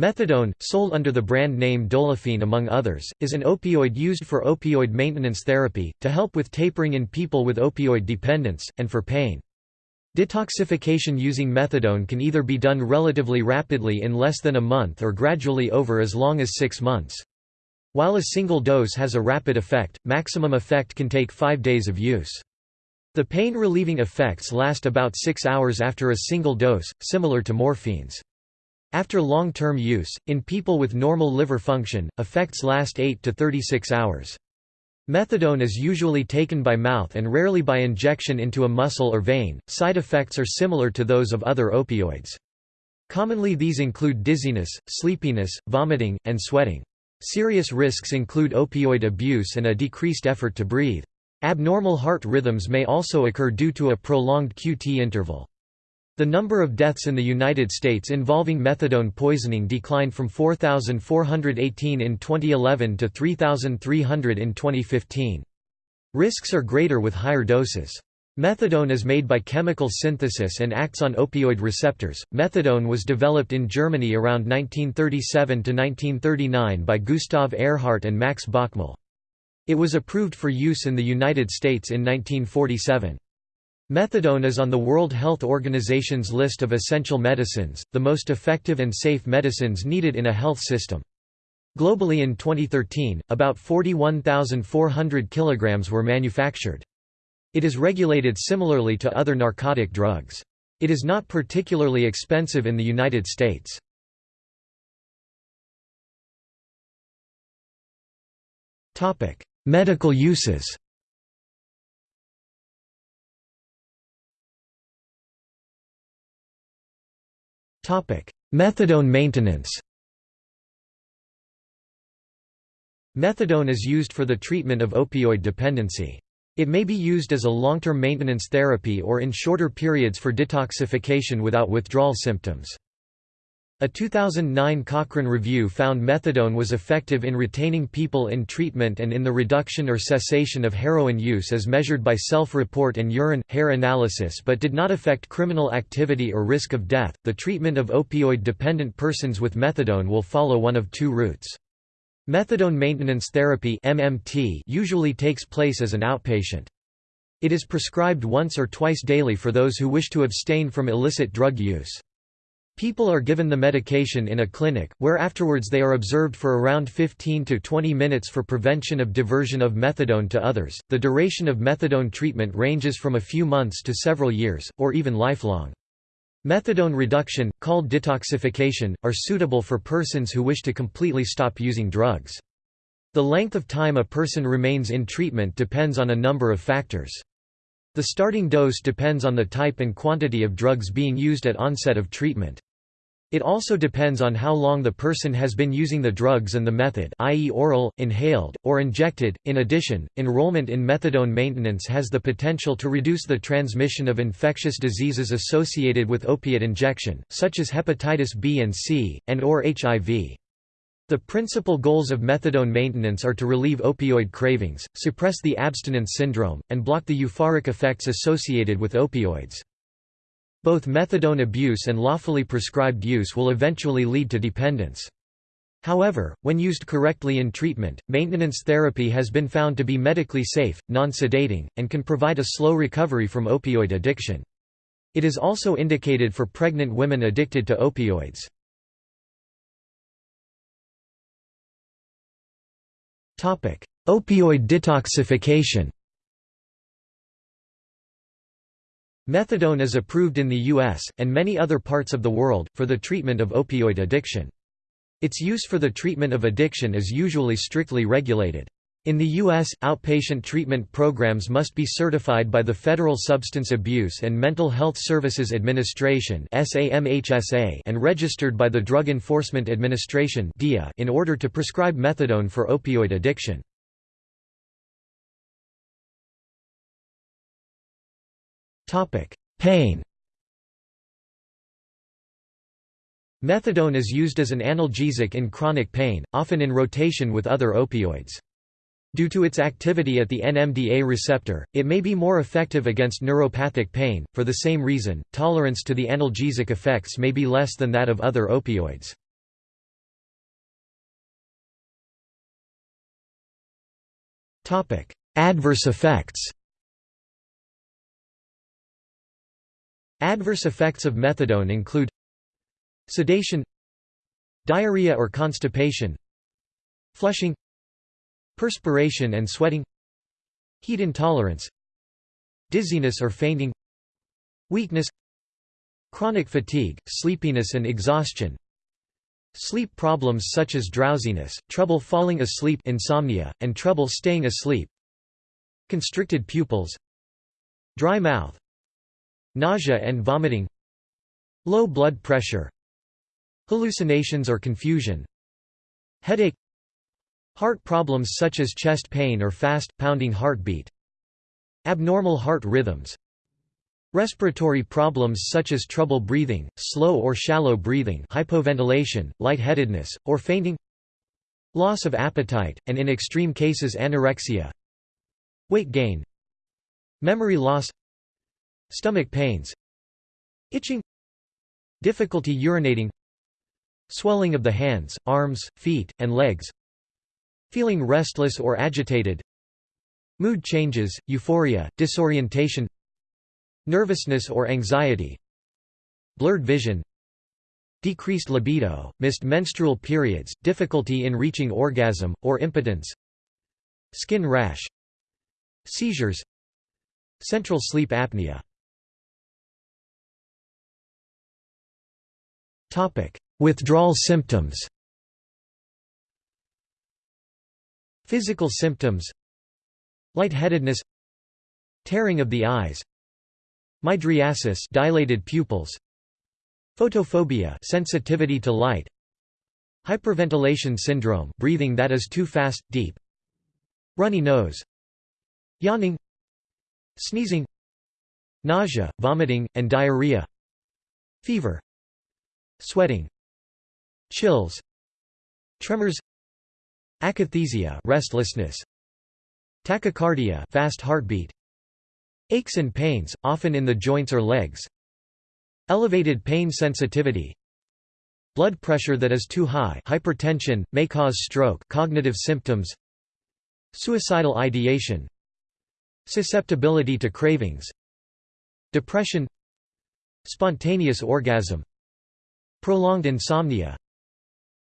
Methadone, sold under the brand name Dolophine among others, is an opioid used for opioid maintenance therapy, to help with tapering in people with opioid dependence, and for pain. Detoxification using methadone can either be done relatively rapidly in less than a month or gradually over as long as six months. While a single dose has a rapid effect, maximum effect can take five days of use. The pain-relieving effects last about six hours after a single dose, similar to morphines. After long-term use, in people with normal liver function, effects last 8 to 36 hours. Methadone is usually taken by mouth and rarely by injection into a muscle or vein. Side effects are similar to those of other opioids. Commonly these include dizziness, sleepiness, vomiting, and sweating. Serious risks include opioid abuse and a decreased effort to breathe. Abnormal heart rhythms may also occur due to a prolonged QT interval. The number of deaths in the United States involving methadone poisoning declined from 4,418 in 2011 to 3,300 in 2015. Risks are greater with higher doses. Methadone is made by chemical synthesis and acts on opioid receptors. Methadone was developed in Germany around 1937 to 1939 by Gustav Ehrhart and Max Bockmühl. It was approved for use in the United States in 1947. Methadone is on the World Health Organization's list of essential medicines, the most effective and safe medicines needed in a health system. Globally in 2013, about 41,400 kilograms were manufactured. It is regulated similarly to other narcotic drugs. It is not particularly expensive in the United States. Medical uses Methadone maintenance Methadone is used for the treatment of opioid dependency. It may be used as a long-term maintenance therapy or in shorter periods for detoxification without withdrawal symptoms. A 2009 Cochrane review found methadone was effective in retaining people in treatment and in the reduction or cessation of heroin use as measured by self-report and urine hair analysis but did not affect criminal activity or risk of death. The treatment of opioid dependent persons with methadone will follow one of two routes. Methadone maintenance therapy (MMT) usually takes place as an outpatient. It is prescribed once or twice daily for those who wish to abstain from illicit drug use. People are given the medication in a clinic, where afterwards they are observed for around 15 to 20 minutes for prevention of diversion of methadone to others. The duration of methadone treatment ranges from a few months to several years, or even lifelong. Methadone reduction, called detoxification, are suitable for persons who wish to completely stop using drugs. The length of time a person remains in treatment depends on a number of factors. The starting dose depends on the type and quantity of drugs being used at onset of treatment. It also depends on how long the person has been using the drugs and the method i.e. oral, inhaled, or injected. In addition, enrollment in methadone maintenance has the potential to reduce the transmission of infectious diseases associated with opiate injection, such as hepatitis B and C, and or HIV. The principal goals of methadone maintenance are to relieve opioid cravings, suppress the abstinence syndrome, and block the euphoric effects associated with opioids. Both methadone abuse and lawfully prescribed use will eventually lead to dependence. However, when used correctly in treatment, maintenance therapy has been found to be medically safe, non-sedating, and can provide a slow recovery from opioid addiction. It is also indicated for pregnant women addicted to opioids. Opioid detoxification Methadone is approved in the U.S., and many other parts of the world, for the treatment of opioid addiction. Its use for the treatment of addiction is usually strictly regulated. In the U.S., outpatient treatment programs must be certified by the Federal Substance Abuse and Mental Health Services Administration and registered by the Drug Enforcement Administration in order to prescribe methadone for opioid addiction. Pain Methadone is used as an analgesic in chronic pain, often in rotation with other opioids. Due to its activity at the NMDA receptor, it may be more effective against neuropathic pain. For the same reason, tolerance to the analgesic effects may be less than that of other opioids. Adverse effects Adverse effects of methadone include sedation diarrhea or constipation flushing perspiration and sweating heat intolerance dizziness or fainting weakness chronic fatigue, sleepiness and exhaustion sleep problems such as drowsiness, trouble falling asleep insomnia, and trouble staying asleep constricted pupils dry mouth nausea and vomiting low blood pressure hallucinations or confusion headache heart problems such as chest pain or fast, pounding heartbeat abnormal heart rhythms respiratory problems such as trouble breathing, slow or shallow breathing hypoventilation, lightheadedness, or fainting loss of appetite, and in extreme cases anorexia weight gain memory loss stomach pains itching difficulty urinating swelling of the hands, arms, feet, and legs feeling restless or agitated mood changes, euphoria, disorientation nervousness or anxiety blurred vision decreased libido, missed menstrual periods, difficulty in reaching orgasm, or impotence skin rash seizures central sleep apnea Withdrawal symptoms. Physical symptoms. Lightheadedness. Tearing of the eyes. Mydriasis dilated pupils. Photophobia sensitivity to light. Hyperventilation syndrome breathing that is too fast, deep. Runny nose. Yawning. Sneezing. Nausea, vomiting, and diarrhea. Fever Sweating Chills Tremors Akathisia restlessness Tachycardia fast heartbeat Aches and pains, often in the joints or legs Elevated pain sensitivity Blood pressure that is too high hypertension, may cause stroke cognitive symptoms Suicidal ideation Susceptibility to cravings Depression Spontaneous orgasm Prolonged insomnia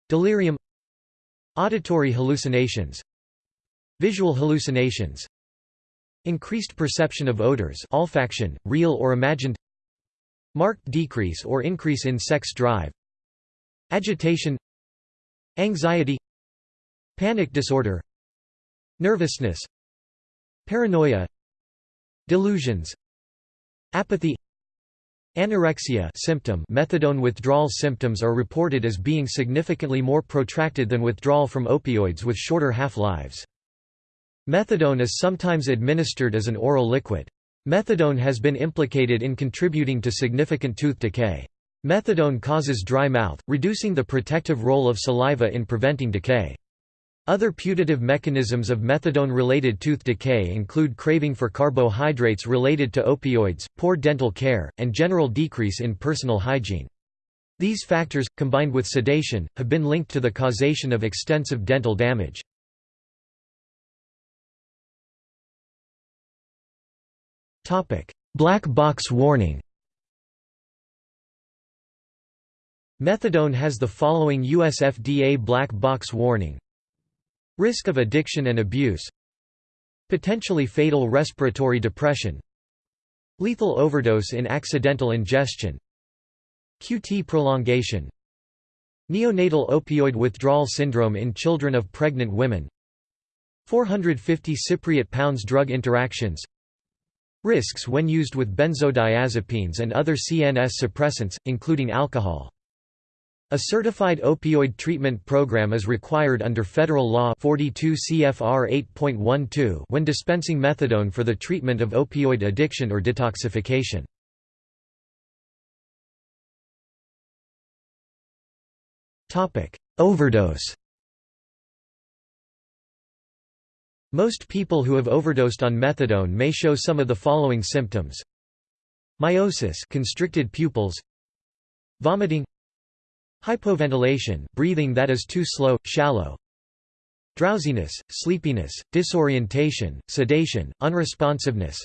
Delirium Auditory hallucinations Visual hallucinations Increased perception of odors olfaction, real or imagined Marked decrease or increase in sex drive Agitation Anxiety Panic disorder Nervousness Paranoia Delusions Apathy Anorexia symptom methadone withdrawal symptoms are reported as being significantly more protracted than withdrawal from opioids with shorter half-lives. Methadone is sometimes administered as an oral liquid. Methadone has been implicated in contributing to significant tooth decay. Methadone causes dry mouth, reducing the protective role of saliva in preventing decay. Other putative mechanisms of methadone-related tooth decay include craving for carbohydrates related to opioids, poor dental care, and general decrease in personal hygiene. These factors, combined with sedation, have been linked to the causation of extensive dental damage. Black box warning Methadone has the following US FDA black box warning Risk of addiction and abuse Potentially fatal respiratory depression Lethal overdose in accidental ingestion QT prolongation Neonatal opioid withdrawal syndrome in children of pregnant women 450 Cypriot pounds drug interactions Risks when used with benzodiazepines and other CNS suppressants, including alcohol a certified opioid treatment program is required under federal law 42 CFR 8.12 when dispensing methadone for the treatment of opioid addiction or detoxification. Topic: Overdose. Most people who have overdosed on methadone may show some of the following symptoms: miosis, constricted pupils, vomiting, Hypoventilation breathing that is too slow, shallow. Drowsiness, sleepiness, disorientation, sedation, unresponsiveness.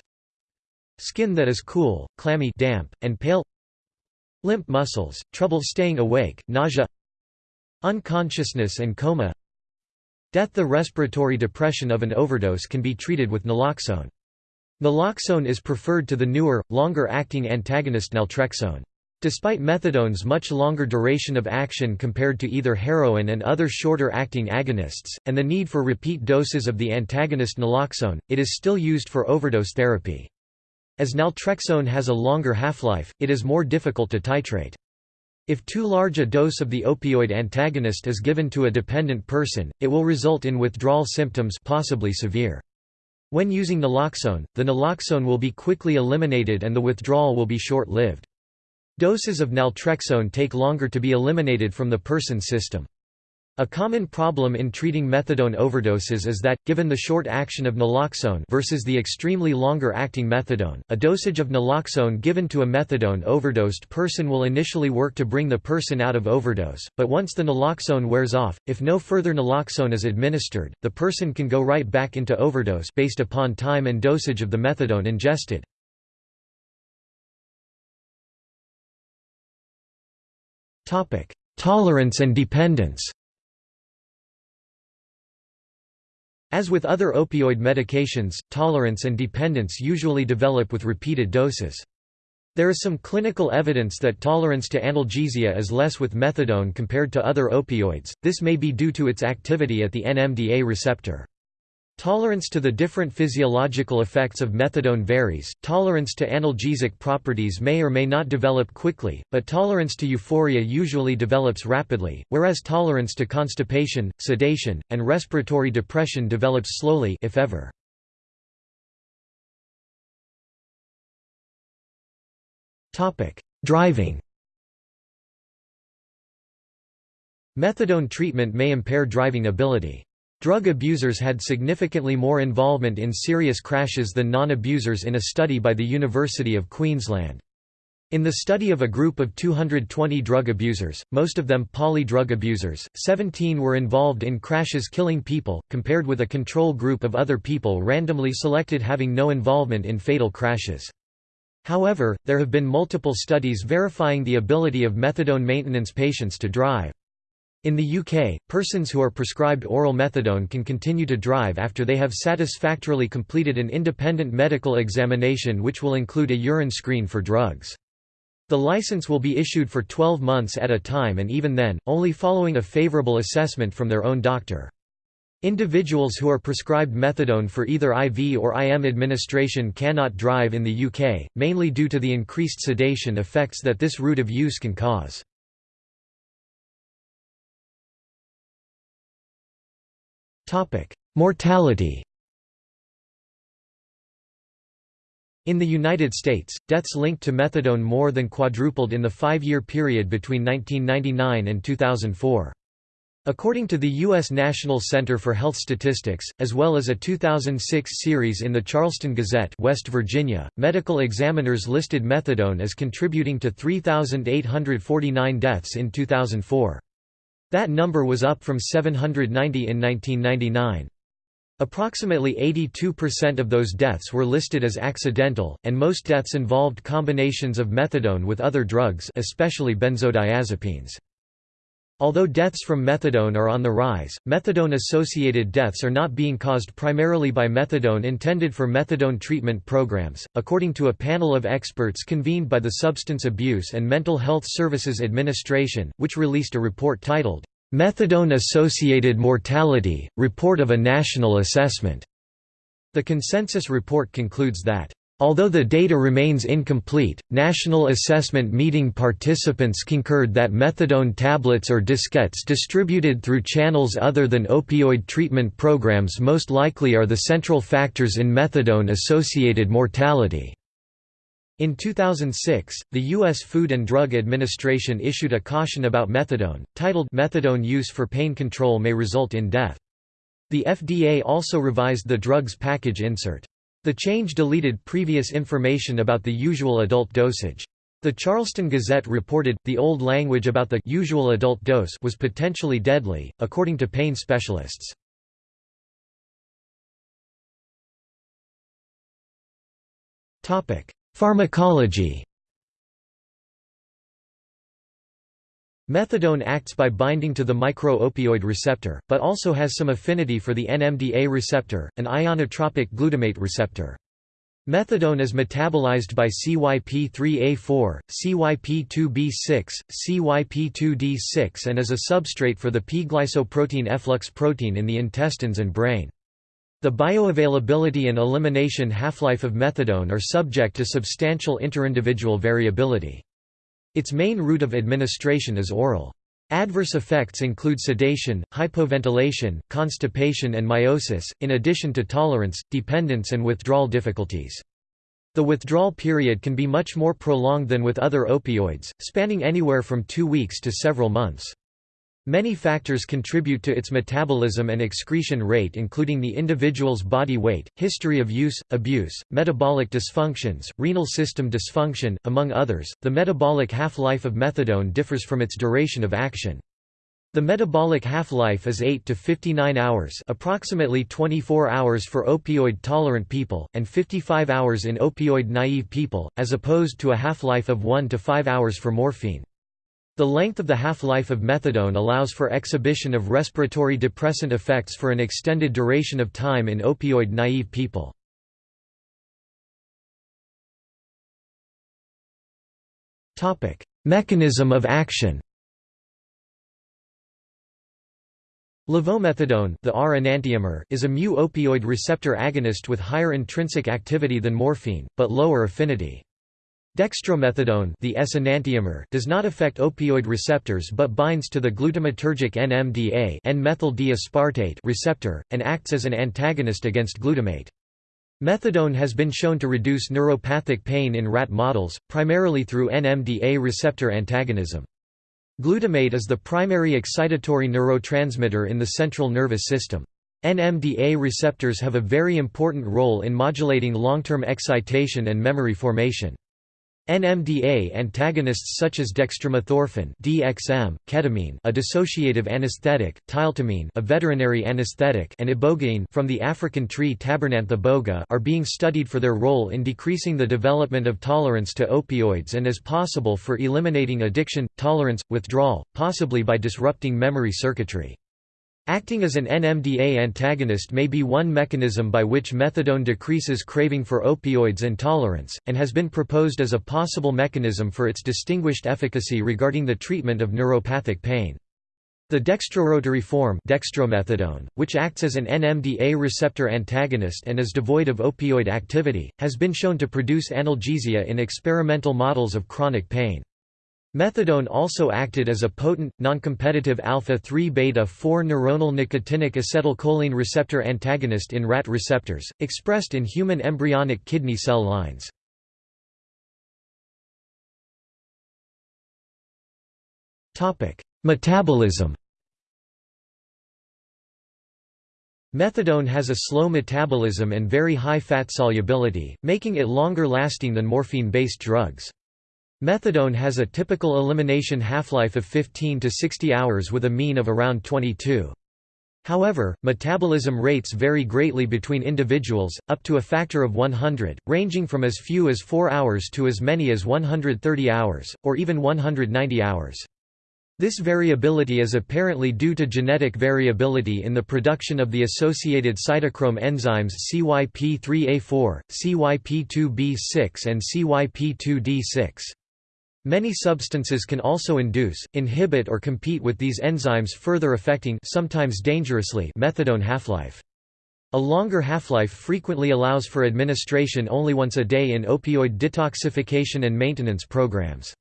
Skin that is cool, clammy damp, and pale. Limp muscles, trouble staying awake, nausea. Unconsciousness and coma. Death The respiratory depression of an overdose can be treated with naloxone. Naloxone is preferred to the newer, longer-acting antagonist naltrexone. Despite methadone's much longer duration of action compared to either heroin and other shorter-acting agonists, and the need for repeat doses of the antagonist naloxone, it is still used for overdose therapy. As naltrexone has a longer half-life, it is more difficult to titrate. If too large a dose of the opioid antagonist is given to a dependent person, it will result in withdrawal symptoms possibly severe. When using naloxone, the naloxone will be quickly eliminated and the withdrawal will be short-lived. Doses of naltrexone take longer to be eliminated from the person's system. A common problem in treating methadone overdoses is that, given the short action of naloxone versus the extremely longer acting methadone, a dosage of naloxone given to a methadone overdosed person will initially work to bring the person out of overdose, but once the naloxone wears off, if no further naloxone is administered, the person can go right back into overdose based upon time and dosage of the methadone ingested. Tolerance and dependence As with other opioid medications, tolerance and dependence usually develop with repeated doses. There is some clinical evidence that tolerance to analgesia is less with methadone compared to other opioids, this may be due to its activity at the NMDA receptor. Tolerance to the different physiological effects of methadone varies. Tolerance to analgesic properties may or may not develop quickly, but tolerance to euphoria usually develops rapidly, whereas tolerance to constipation, sedation, and respiratory depression develops slowly if ever. Topic: Driving. Methadone treatment may impair driving ability. Drug abusers had significantly more involvement in serious crashes than non-abusers in a study by the University of Queensland. In the study of a group of 220 drug abusers, most of them poly drug abusers, 17 were involved in crashes killing people, compared with a control group of other people randomly selected having no involvement in fatal crashes. However, there have been multiple studies verifying the ability of methadone maintenance patients to drive. In the UK, persons who are prescribed oral methadone can continue to drive after they have satisfactorily completed an independent medical examination which will include a urine screen for drugs. The license will be issued for 12 months at a time and even then, only following a favourable assessment from their own doctor. Individuals who are prescribed methadone for either IV or IM administration cannot drive in the UK, mainly due to the increased sedation effects that this route of use can cause. Mortality In the United States, deaths linked to methadone more than quadrupled in the five-year period between 1999 and 2004. According to the U.S. National Center for Health Statistics, as well as a 2006 series in the Charleston Gazette West Virginia, medical examiners listed methadone as contributing to 3,849 deaths in 2004. That number was up from 790 in 1999. Approximately 82% of those deaths were listed as accidental, and most deaths involved combinations of methadone with other drugs especially benzodiazepines. Although deaths from methadone are on the rise, methadone-associated deaths are not being caused primarily by methadone intended for methadone treatment programs, according to a panel of experts convened by the Substance Abuse and Mental Health Services Administration, which released a report titled, "'Methadone-Associated Mortality – Report of a National Assessment". The consensus report concludes that Although the data remains incomplete, National Assessment Meeting participants concurred that methadone tablets or diskettes distributed through channels other than opioid treatment programs most likely are the central factors in methadone-associated mortality. In 2006, the U.S. Food and Drug Administration issued a caution about methadone, titled Methadone use for pain control may result in death. The FDA also revised the drug's package insert. The change deleted previous information about the usual adult dosage. The Charleston Gazette reported, the old language about the usual adult dose was potentially deadly, according to pain specialists. Pharmacology Methadone acts by binding to the micro-opioid receptor, but also has some affinity for the NMDA receptor, an ionotropic glutamate receptor. Methadone is metabolized by CYP3A4, CYP2B6, CYP2D6 and is a substrate for the P-glycoprotein efflux protein in the intestines and brain. The bioavailability and elimination half-life of methadone are subject to substantial interindividual variability. Its main route of administration is oral. Adverse effects include sedation, hypoventilation, constipation and miosis, in addition to tolerance, dependence and withdrawal difficulties. The withdrawal period can be much more prolonged than with other opioids, spanning anywhere from two weeks to several months. Many factors contribute to its metabolism and excretion rate including the individual's body weight, history of use, abuse, metabolic dysfunctions, renal system dysfunction, among others. The metabolic half-life of methadone differs from its duration of action. The metabolic half-life is 8 to 59 hours approximately 24 hours for opioid-tolerant people, and 55 hours in opioid-naive people, as opposed to a half-life of 1 to 5 hours for morphine. The length of the half-life of methadone allows for exhibition of respiratory depressant effects for an extended duration of time in opioid-naive people. Mechanism of action Levomethadone the R enantiomer is a mu-opioid receptor agonist with higher intrinsic activity than morphine, but lower affinity. Dextromethadone the S-enantiomer does not affect opioid receptors but binds to the glutamatergic NMDA N-methyl-D-aspartate receptor, and acts as an antagonist against glutamate. Methadone has been shown to reduce neuropathic pain in rat models, primarily through NMDA receptor antagonism. Glutamate is the primary excitatory neurotransmitter in the central nervous system. NMDA receptors have a very important role in modulating long-term excitation and memory formation. NMDA antagonists such as dextromethorphan (DXM), ketamine, a dissociative anesthetic, tiletamine, a veterinary anesthetic, and ibogaine from the African tree Tabernanthe iboga are being studied for their role in decreasing the development of tolerance to opioids and as possible for eliminating addiction, tolerance, withdrawal, possibly by disrupting memory circuitry. Acting as an NMDA antagonist may be one mechanism by which methadone decreases craving for opioids and tolerance, and has been proposed as a possible mechanism for its distinguished efficacy regarding the treatment of neuropathic pain. The dextrorotary form dextromethadone, which acts as an NMDA receptor antagonist and is devoid of opioid activity, has been shown to produce analgesia in experimental models of chronic pain. Methadone also acted as a potent, noncompetitive alpha-3-beta-4 neuronal nicotinic acetylcholine receptor antagonist in rat receptors, expressed in human embryonic kidney cell lines. Metabolism Methadone has a slow metabolism and very high fat solubility, making it longer lasting than morphine-based drugs. Methadone has a typical elimination half-life of 15 to 60 hours with a mean of around 22. However, metabolism rates vary greatly between individuals, up to a factor of 100, ranging from as few as 4 hours to as many as 130 hours, or even 190 hours. This variability is apparently due to genetic variability in the production of the associated cytochrome enzymes CYP3A4, CYP2B6 and CYP2D6. Many substances can also induce, inhibit or compete with these enzymes further affecting sometimes dangerously methadone half-life. A longer half-life frequently allows for administration only once a day in opioid detoxification and maintenance programs.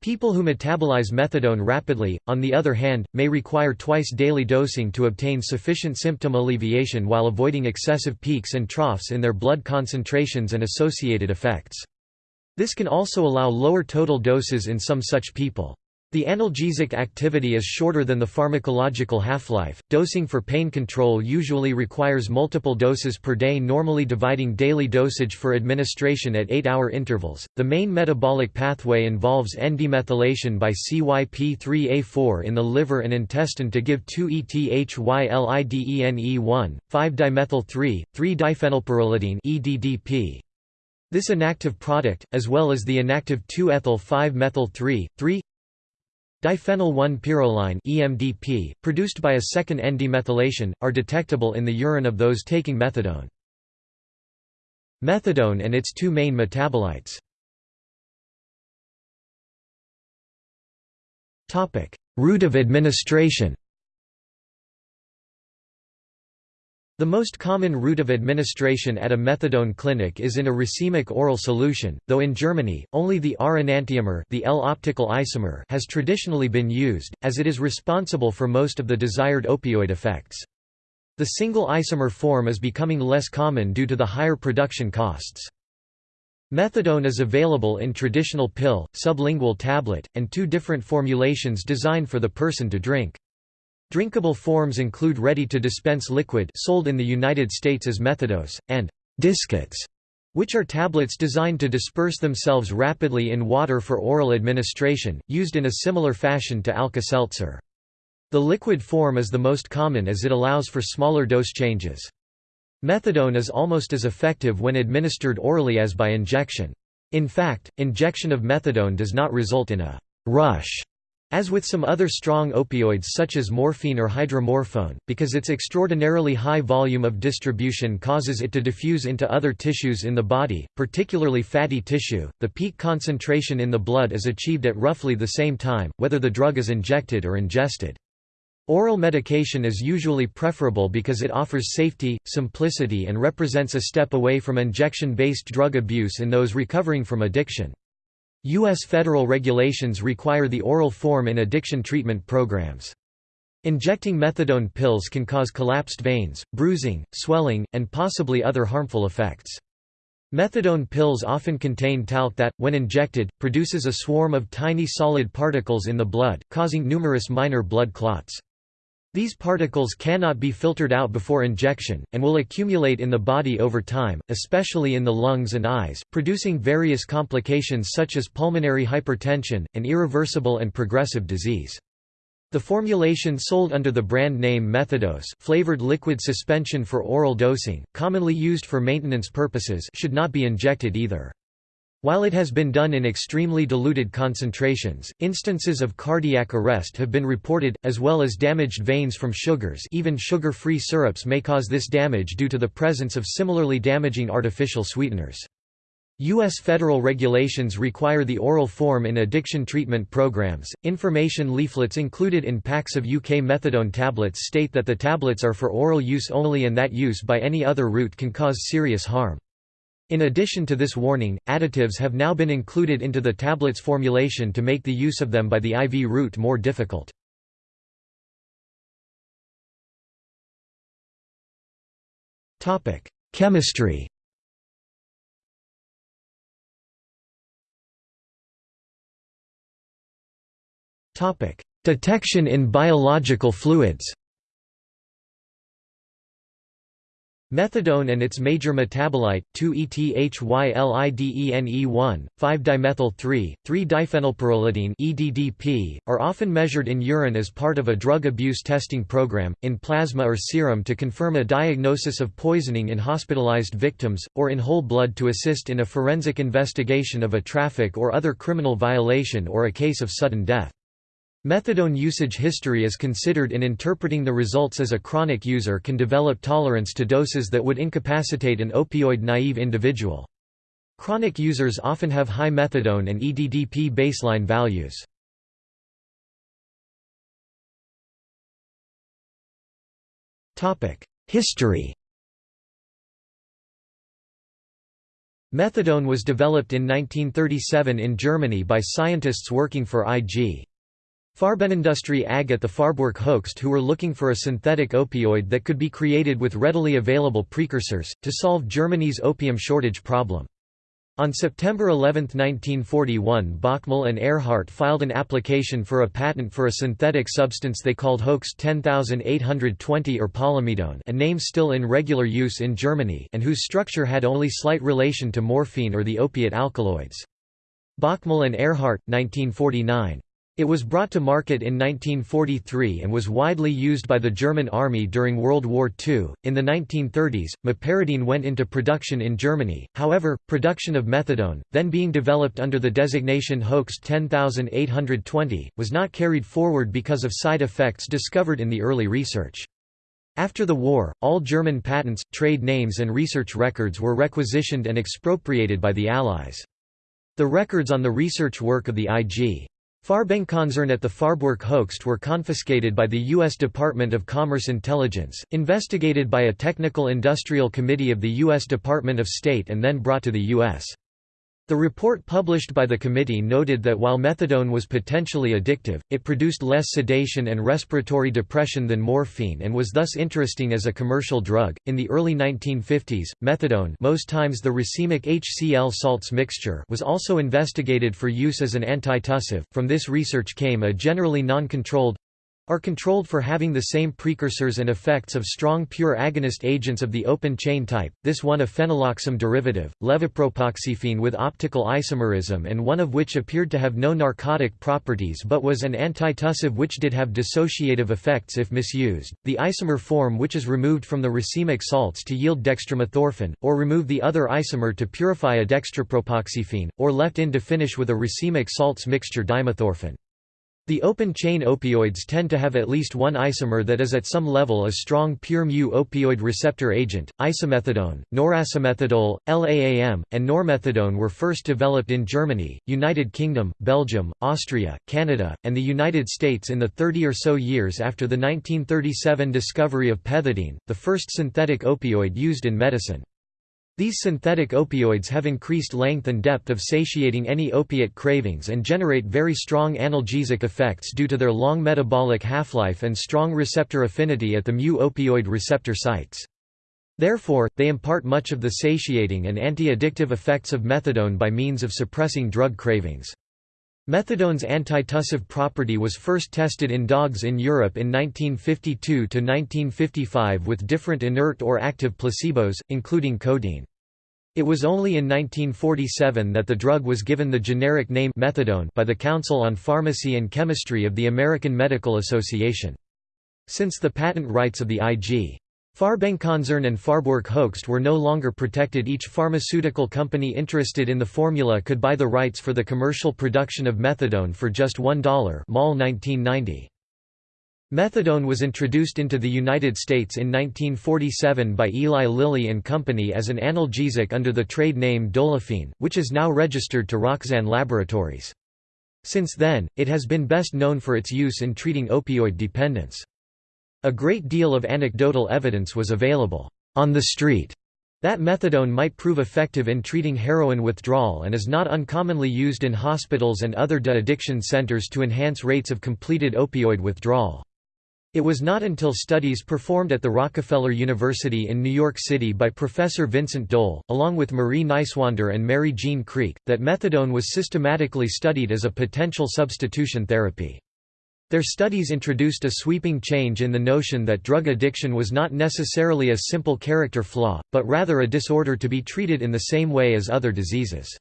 People who metabolize methadone rapidly, on the other hand, may require twice daily dosing to obtain sufficient symptom alleviation while avoiding excessive peaks and troughs in their blood concentrations and associated effects. This can also allow lower total doses in some such people. The analgesic activity is shorter than the pharmacological half-life. Dosing for pain control usually requires multiple doses per day, normally dividing daily dosage for administration at 8-hour intervals. The main metabolic pathway involves N-demethylation by CYP3A4 in the liver and intestine to give 2-ethylidene1, 5-dimethyl-3, 3-diphenylpyrrolidine (EDDP). This inactive product, as well as the inactive 2-ethyl-5-methyl-3, 3 Diphenyl 1-pyrroline (EMDP), produced by a second N-demethylation, are detectable in the urine of those taking methadone. Methadone and its two main metabolites. Route of administration. The most common route of administration at a methadone clinic is in a racemic oral solution, though in Germany, only the R-enantiomer the L-optical isomer has traditionally been used, as it is responsible for most of the desired opioid effects. The single isomer form is becoming less common due to the higher production costs. Methadone is available in traditional pill, sublingual tablet, and two different formulations designed for the person to drink. Drinkable forms include ready-to-dispense liquid sold in the United States as Methadose, and «discets», which are tablets designed to disperse themselves rapidly in water for oral administration, used in a similar fashion to Alka-Seltzer. The liquid form is the most common as it allows for smaller dose changes. Methadone is almost as effective when administered orally as by injection. In fact, injection of methadone does not result in a «rush» As with some other strong opioids such as morphine or hydromorphone, because its extraordinarily high volume of distribution causes it to diffuse into other tissues in the body, particularly fatty tissue, the peak concentration in the blood is achieved at roughly the same time, whether the drug is injected or ingested. Oral medication is usually preferable because it offers safety, simplicity and represents a step away from injection-based drug abuse in those recovering from addiction. U.S. federal regulations require the oral form in addiction treatment programs. Injecting methadone pills can cause collapsed veins, bruising, swelling, and possibly other harmful effects. Methadone pills often contain talc that, when injected, produces a swarm of tiny solid particles in the blood, causing numerous minor blood clots. These particles cannot be filtered out before injection, and will accumulate in the body over time, especially in the lungs and eyes, producing various complications such as pulmonary hypertension, and irreversible and progressive disease. The formulation sold under the brand name Methadose flavored liquid suspension for oral dosing, commonly used for maintenance purposes should not be injected either. While it has been done in extremely diluted concentrations, instances of cardiac arrest have been reported, as well as damaged veins from sugars even sugar-free syrups may cause this damage due to the presence of similarly damaging artificial sweeteners. U.S. federal regulations require the oral form in addiction treatment programs. Information leaflets included in packs of UK methadone tablets state that the tablets are for oral use only and that use by any other route can cause serious harm. In addition to this warning, additives have now been included into the tablet's formulation to make the use of them by the IV route more difficult. Chemistry Detection in biological fluids Methadone and its major metabolite, 2-ethylidene1, 5-dimethyl-3, 3-diphenylpyrrolidine (EDDP), are often measured in urine as part of a drug abuse testing program, in plasma or serum to confirm a diagnosis of poisoning in hospitalized victims, or in whole blood to assist in a forensic investigation of a traffic or other criminal violation or a case of sudden death. Methadone usage history is considered in interpreting the results as a chronic user can develop tolerance to doses that would incapacitate an opioid-naive individual. Chronic users often have high methadone and EDDP baseline values. History Methadone was developed in 1937 in Germany by scientists working for IG. Farbenindustrie AG at the Farbwerke Hoechst who were looking for a synthetic opioid that could be created with readily available precursors, to solve Germany's opium shortage problem. On September 11, 1941 Bockmühl and Ehrhart filed an application for a patent for a synthetic substance they called Hoechst 10820 or polymethadone a name still in regular use in Germany and whose structure had only slight relation to morphine or the opiate alkaloids. Bockmühl and Ehrhart, 1949. It was brought to market in 1943 and was widely used by the German army during World War II. In the 1930s, meperidine went into production in Germany, however, production of methadone, then being developed under the designation Hoechst 10820, was not carried forward because of side effects discovered in the early research. After the war, all German patents, trade names and research records were requisitioned and expropriated by the Allies. The records on the research work of the IG. Farbenkonzern at the Farbwerke Hoechst were confiscated by the U.S. Department of Commerce Intelligence, investigated by a technical industrial committee of the U.S. Department of State and then brought to the U.S. The report published by the committee noted that while methadone was potentially addictive, it produced less sedation and respiratory depression than morphine and was thus interesting as a commercial drug. In the early 1950s, methadone, most times the racemic HCl salts mixture, was also investigated for use as an antitussive. From this research came a generally non-controlled are controlled for having the same precursors and effects of strong pure agonist agents of the open chain type, this one a phenyloxime derivative, levopropoxyphene with optical isomerism and one of which appeared to have no narcotic properties but was an antitussive which did have dissociative effects if misused, the isomer form which is removed from the racemic salts to yield dextromethorphan, or remove the other isomer to purify a dextropropoxyphene, or left in to finish with a racemic salts mixture dimethorphan. The open-chain opioids tend to have at least one isomer that is at some level a strong pure mu opioid receptor agent. Isomethadone, noracymethadol, LAAM, and normethadone were first developed in Germany, United Kingdom, Belgium, Austria, Canada, and the United States in the 30 or so years after the 1937 discovery of pethidine, the first synthetic opioid used in medicine. These synthetic opioids have increased length and depth of satiating any opiate cravings and generate very strong analgesic effects due to their long metabolic half-life and strong receptor affinity at the mu-opioid receptor sites. Therefore, they impart much of the satiating and anti-addictive effects of methadone by means of suppressing drug cravings. Methadone's antitussive property was first tested in dogs in Europe in 1952–1955 with different inert or active placebos, including codeine. It was only in 1947 that the drug was given the generic name methadone by the Council on Pharmacy and Chemistry of the American Medical Association. Since the patent rights of the IG. Farbenkonzern and Farbwerke Hoechst were no longer protected each pharmaceutical company interested in the formula could buy the rights for the commercial production of methadone for just $1 Mall 1990. Methadone was introduced into the United States in 1947 by Eli Lilly and Company as an analgesic under the trade name Dolophine, which is now registered to Roxane Laboratories. Since then, it has been best known for its use in treating opioid dependence. A great deal of anecdotal evidence was available on the street that methadone might prove effective in treating heroin withdrawal and is not uncommonly used in hospitals and other de-addiction centers to enhance rates of completed opioid withdrawal. It was not until studies performed at the Rockefeller University in New York City by Professor Vincent Dole, along with Marie Nyswander and Mary Jeanne Kreek, that methadone was systematically studied as a potential substitution therapy. Their studies introduced a sweeping change in the notion that drug addiction was not necessarily a simple character flaw, but rather a disorder to be treated in the same way as other diseases.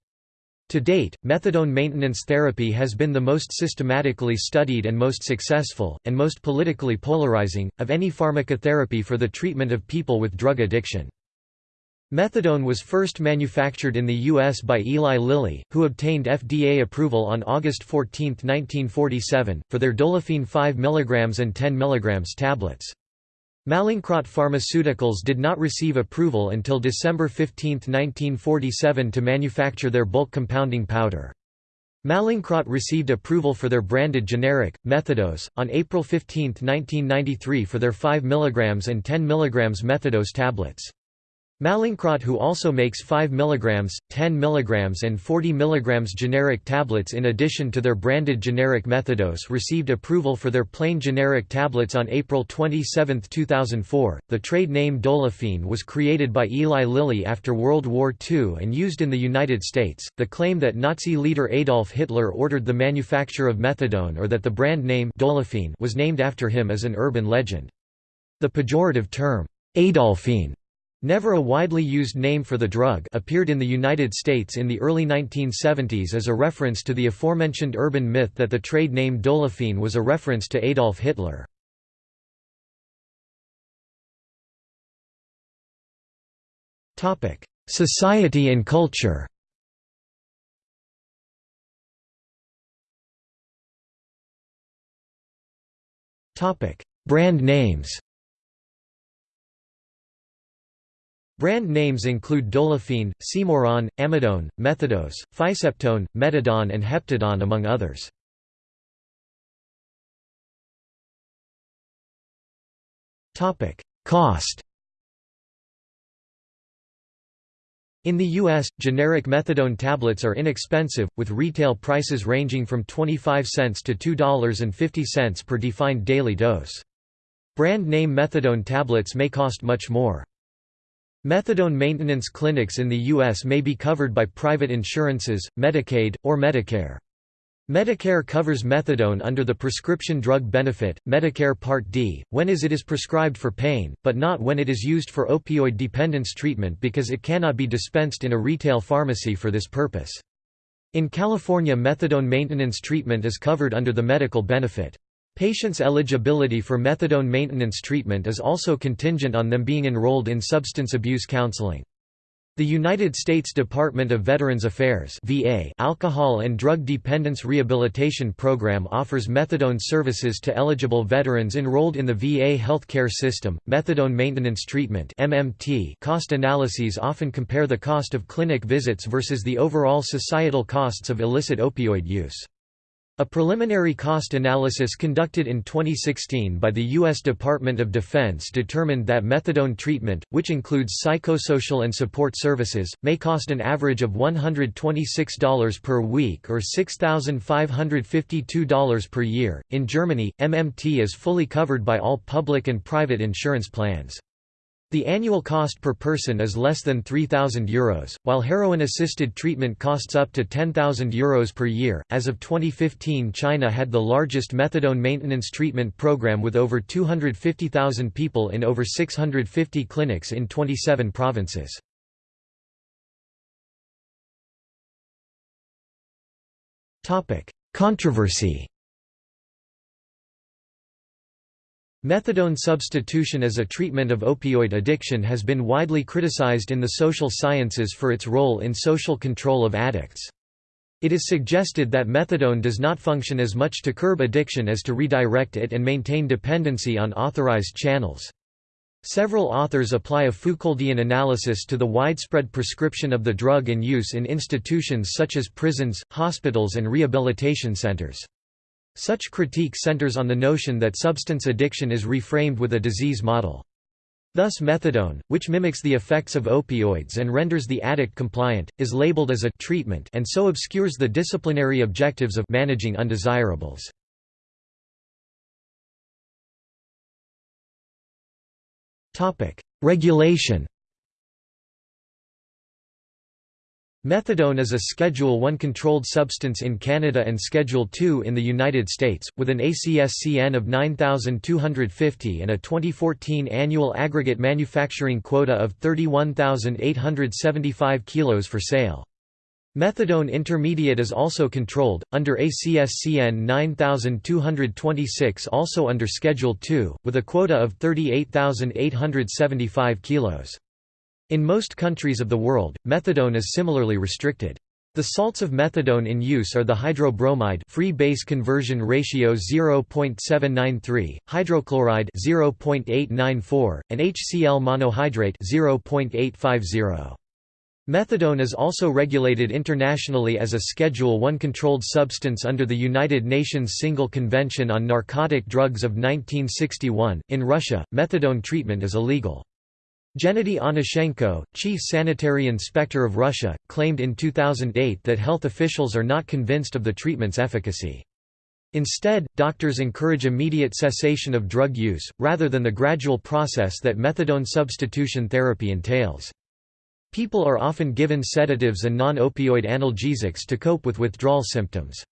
To date, methadone maintenance therapy has been the most systematically studied and most successful, and most politically polarizing, of any pharmacotherapy for the treatment of people with drug addiction. Methadone was first manufactured in the U.S. by Eli Lilly, who obtained FDA approval on August 14, 1947, for their Dolophine 5 mg and 10 mg tablets. Mallinckrodt Pharmaceuticals did not receive approval until December 15, 1947 to manufacture their bulk compounding powder. Mallinckrodt received approval for their branded generic, Methadose, on April 15, 1993 for their 5 mg and 10 mg Methadose tablets. Mallinckrodt who also makes 5 mg, 10 mg and 40 mg generic tablets in addition to their branded generic Methadose received approval for their plain generic tablets on April 27, 2004. The trade name Dolophine was created by Eli Lilly after World War II and used in the United States. The claim that Nazi leader Adolf Hitler ordered the manufacture of methadone or that the brand name Dolophine was named after him is an urban legend. The pejorative term Adolphine Never a widely used name for the drug appeared in the United States in the early 1970s as a reference to the aforementioned urban myth that the trade name Dolophine was a reference to Adolf Hitler. Society and culture Brand names Brand names include Dolophine, Symoron, Amidone, Methadose, Physeptone, Metadone and Heptadone among others. Cost In the U.S., generic methadone tablets are inexpensive, with retail prices ranging from 25 cents to $2.50 per defined daily dose. Brand name methadone tablets may cost much more. Methadone maintenance clinics in the U.S. may be covered by private insurances, Medicaid, or Medicare. Medicare covers methadone under the prescription drug benefit, Medicare Part D, when is it is prescribed for pain, but not when it is used for opioid dependence treatment because it cannot be dispensed in a retail pharmacy for this purpose. In California methadone maintenance treatment is covered under the medical benefit. Patients' eligibility for methadone maintenance treatment is also contingent on them being enrolled in substance abuse counseling. The United States Department of Veterans Affairs VA Alcohol and Drug Dependence Rehabilitation Program offers methadone services to eligible veterans enrolled in the VA healthcare system. Methadone maintenance treatment MMT cost analyses often compare the cost of clinic visits versus the overall societal costs of illicit opioid use. A preliminary cost analysis conducted in 2016 by the U.S. Department of Defense determined that methadone treatment, which includes psychosocial and support services, may cost an average of $126 per week or $6,552 per year. In Germany, MMT is fully covered by all public and private insurance plans. The annual cost per person is less than €3,000, Euros, while heroin assisted treatment costs up to €10,000 Euros per year. As of 2015, China had the largest methadone maintenance treatment program with over 250,000 people in over 650 clinics in 27 provinces. Controversy Methadone substitution as a treatment of opioid addiction has been widely criticized in the social sciences for its role in social control of addicts. It is suggested that methadone does not function as much to curb addiction as to redirect it and maintain dependency on authorized channels. Several authors apply a Foucauldian analysis to the widespread prescription of the drug and use in institutions such as prisons, hospitals and rehabilitation centers. Such critique centers on the notion that substance addiction is reframed with a disease model. Thus methadone, which mimics the effects of opioids and renders the addict compliant, is labeled as a treatment and so obscures the disciplinary objectives of managing undesirables. Regulation Methadone is a Schedule I controlled substance in Canada and Schedule II in the United States, with an ACSCN of 9,250 and a 2014 annual aggregate manufacturing quota of 31,875 kilos for sale. Methadone intermediate is also controlled, under ACSCN 9226 also under Schedule II, with a quota of 38,875 kilos. In most countries of the world, methadone is similarly restricted. The salts of methadone in use are the hydrobromide free base conversion ratio 0.793, hydrochloride 0.894, and HCl monohydrate 0.850. Methadone is also regulated internationally as a Schedule I controlled substance under the United Nations Single Convention on Narcotic Drugs of 1961. In Russia, methadone treatment is illegal. Gennady Onishchenko, chief sanitary inspector of Russia, claimed in 2008 that health officials are not convinced of the treatment's efficacy. Instead, doctors encourage immediate cessation of drug use, rather than the gradual process that methadone substitution therapy entails. People are often given sedatives and non-opioid analgesics to cope with withdrawal symptoms.